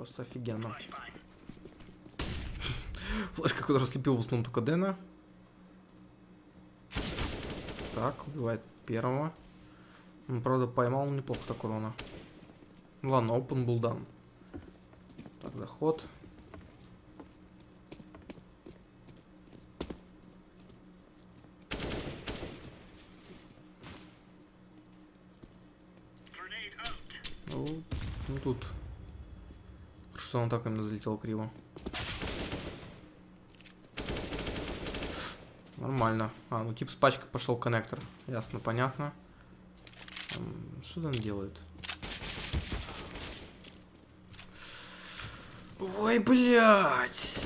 Просто офигенно. Флешка, который слепил в основном только Дэна. Так, убивает первого. Он, правда, поймал неплохо так урона. Ладно, open был дан. Так, заход. Ну, ну тут. Что он так именно залетел криво. Нормально. А, ну тип с пачкой пошел коннектор. Ясно, понятно. Что он делает? Ой, блядь!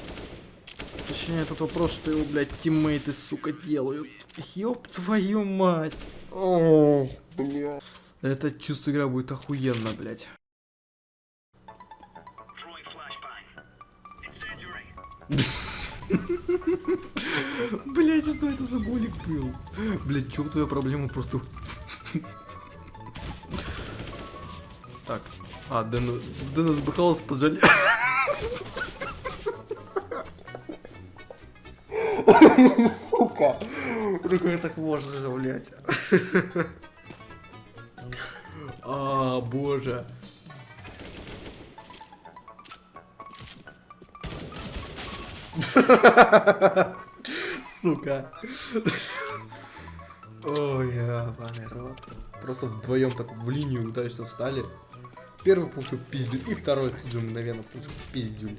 Точнее, тут вопрос, что его, блядь, тиммейты, сука, делают. Ёб твою мать! О, блядь. Это чувство игра будет охуенно, блядь. Блять, что это за болик был? Блять, чё твоя проблема просто... Так, а, Дэн сбыхалась, пожалел. Сука, как так можно же, блять? А, боже. Сука. Ой, ебаный рот. Просто вдвоем так в линию дальше встали. Первый получил пиздюль, и второй тут же мгновенно получил пиздюль.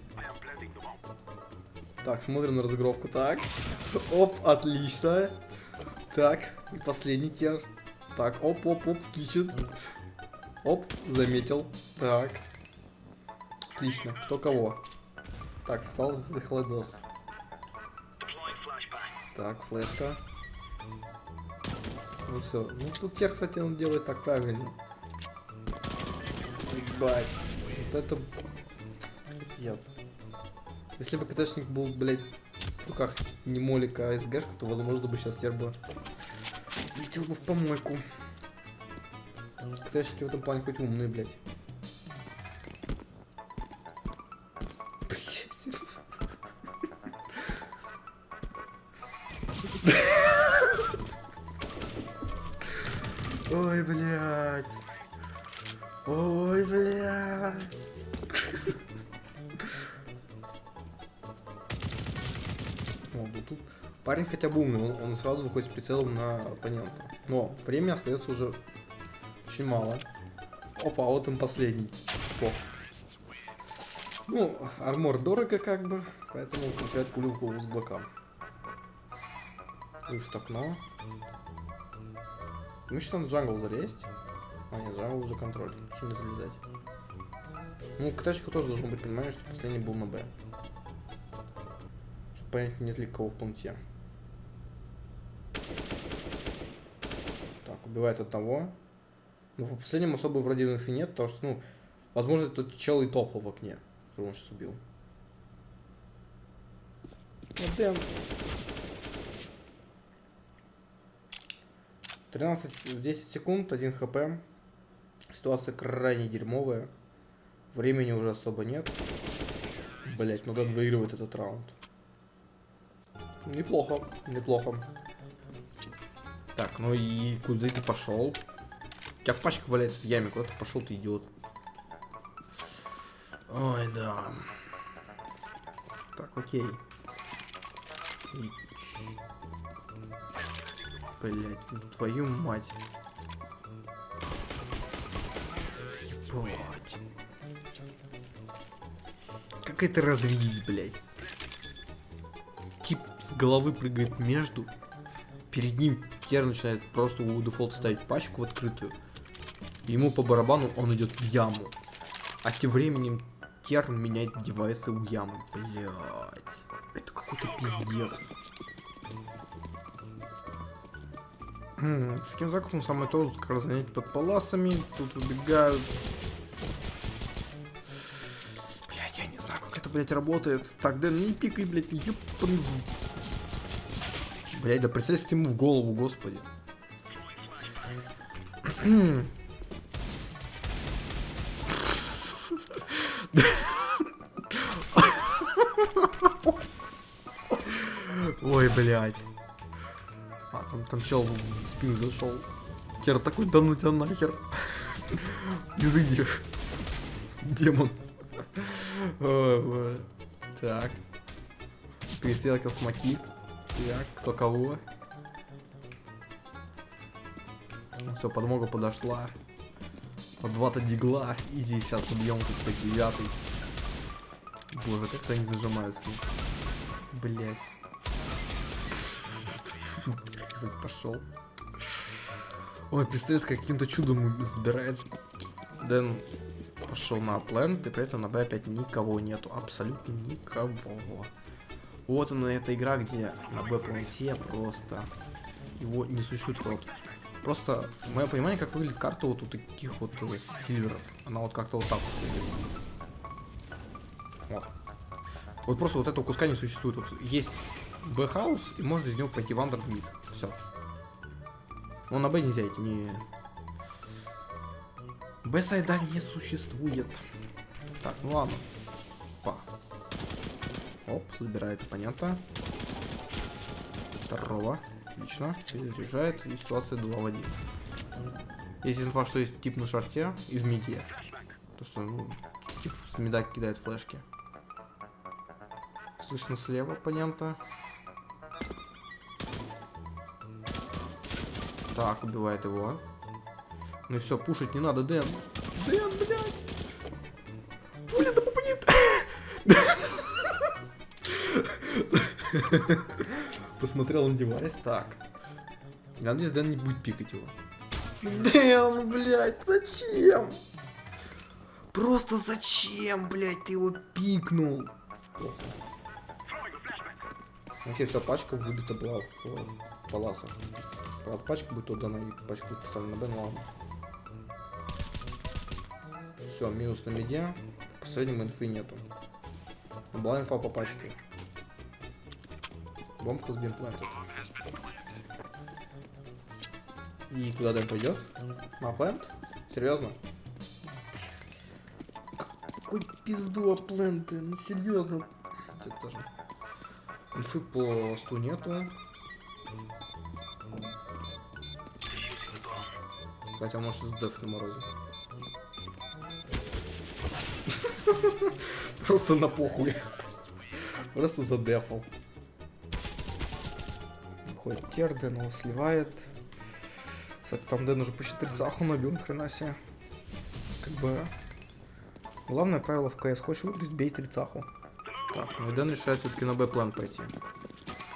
Так, смотрим на разыгровку. Так. Оп, отлично. Так, и последний тир. Так, оп, оп, оп, включен. Оп, заметил. Так. Отлично. Кто кого? Так, стал за хладос. Так, флешка. Ну все. Ну тут тех, кстати, он делает так правильно. Ебать. Вот это... Нет. Если бы КТшник был, блядь, в руках не молика, а СГшка, то, возможно, бы сейчас тербо летел бы в помойку. КТшники в этом плане хоть умные. Блядь. Ой, блядь. Ой, блядь. О, ну тут парень хотя бы умный, он, он сразу выходит с прицелом на оппонента. Но время остается уже очень мало. Опа, а вот он последний. О. Ну, армор дорого как бы, поэтому получает пулю в голову с блоком. Слышит окно. Мы сейчас на джангл залезть. А, нет, джангл уже контроль. Почему не залезать? Ну, ктачка тоже должен быть понимание, что последний был на Б. Чтобы понять, нет ли кого в пункте. Так, убивает одного. Ну, по последнему особо вроде инфи нет, потому что, ну, возможно, тот чел и топал в окне, которого он сейчас убил. Ну, 13 в 10 секунд, 1 хп. Ситуация крайне дерьмовая. Времени уже особо нет. Блять, надо выигрывать этот раунд. Неплохо, неплохо. Так, ну и куда ты пошел? У тебя пачка валяется в яме, куда ты пошел, ты идиот. Ой, да. Так, окей. И... Блять, ну твою мать. Ебать. Как это развидеть, блядь? Тип с головы прыгает между. Перед ним тер начинает просто у дефолт ставить пачку в открытую. Ему по барабану он идет в яму. А тем временем тер меняет девайсы у ямы. Блять. Это какой-то пиздец. С кем закупом самое то, как раз занять под паласами. Тут убегают. Блять, я не знаю, как это, блять, работает. Так, Дэн, не ну пикай, блять, ёпан. Блять, да прицелься ему в голову, господи. Ой, блядь. А, там, там чел в спину зашел. Кер такой, да ну тебя нахер. Изыди. Демон. Так. Перестрелка в смоки. Так, кто кого? Все, подмога подошла. Вот два-то дигла. Изи, сейчас убьем тут по девятый. Боже, как-то они зажимаются. Блять. Пошел. Ой, пистолет каким-то чудом забирается. Дэн пошел на плент, и при этом на Б опять никого нету. Абсолютно никого. Вот она, эта игра, где на Б пленте просто его не существует вот. Просто мое понимание, как выглядит карта вот у таких вот э, сильверов. Она вот как-то вот так вот выглядит. Вот. Вот просто вот этого куска не существует. Вот есть B-house, и можно из него пойти в under в mid. Все. Но на Б нельзя идти, не... Б-сайда не существует. Так, ну ладно. Па. Оп, забирает оппонента. Второго. Отлично. Перезаряжает. И ситуация 2 в 1. Есть инфа, что есть тип на шарте и в миде. То, что ну, тип с мида кидает флешки. Слышно слева оппонента. Так, убивает его. Ну и все, пушить не надо, Дэн. Дэн, блядь. Пуля да попадет. Посмотрел на девайс. Так. Я надеюсь, Дэн не будет пикать его. Дэн, блядь, зачем? Просто зачем, блядь, ты его пикнул? Окей, все, пачка выбита была в э, паласа. Правда, пачка будет отдана и пачка будет поставлена на Б, ну ладно. Все, минус на. По среднему инфы нету. Но была инфа по пачке. Бомбка с бинплантед. И куда Дэн пойдет? На плент? Серьезно? Какой пизду о пленты? Ну серьезно. Инфы по сту нету. Хотя может сдеф на морозе. Просто на похуй. Просто задефал. Выходит тер, Дэн его сливает. Кстати, там Дэн уже почти 30 набил, ни хрена себе. Как бы... Главное правило в КС. Хочешь выиграть, бей 30 Так, ну и Дэн решает все-таки на Б-план пойти.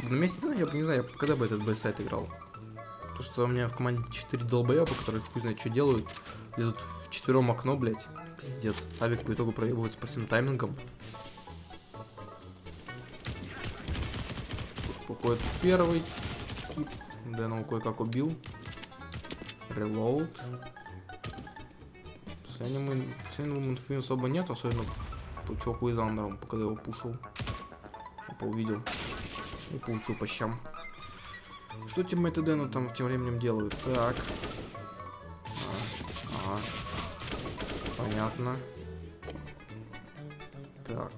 На месте Дэна я бы не знаю, я когда бы этот Б-сайт играл. То, что у меня в команде 4 долбоеба, которые хуй знает, что делают. Лезут в четвером окно, блять. Пиздец. Авик по итогу проебывается по всем таймингам. Выходит первый. Дэн его кое-как убил. Релоуд. С аниме инфы особо нет, особенно по чуваку из Андером, когда его пушил. Опа, увидел. И получил по щам. Что тиммейты Дэна там тем временем делают? Так. А, ага. Понятно. Так.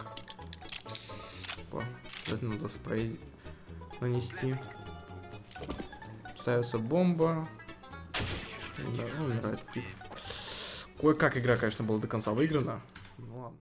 Опа. Это надо спрей нанести. Ставится бомба. Да, умирает. Кое-как игра, конечно, была до конца выиграна. Ну ладно.